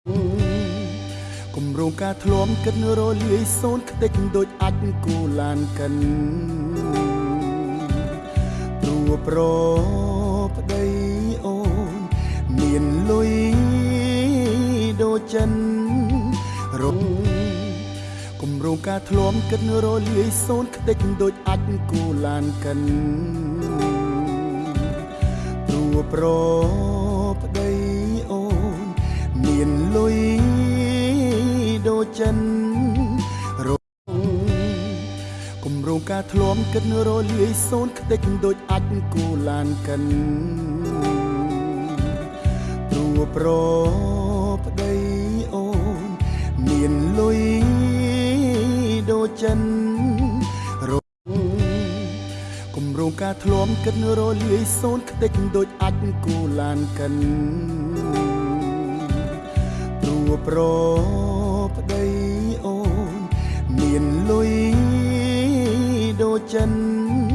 គម្រោងការធ្លាំគិតរលាយសូនខ្ទេចដូចអាចគូឡានកិនព្រោះប្រប្តីអូនមានលុយដូចចិនរំគម្រោងការធ្លាំគិតរលាយសូនខ្ទេចដូចអាចគូឡានកិនព្រោះប្រប្ចចិនរំគម្រោងការធ្លាំគិតរលាយសូនខ្ទេចដូចអាចគូឡានកិនព្រោះប្រប្តីអូនមានលុយដូចចិនរំគម្រោងការធ្លាំគិតរលាយសូនខ្ទេចដូចអាចគូឡានកិនព្រោះប្រប្អូ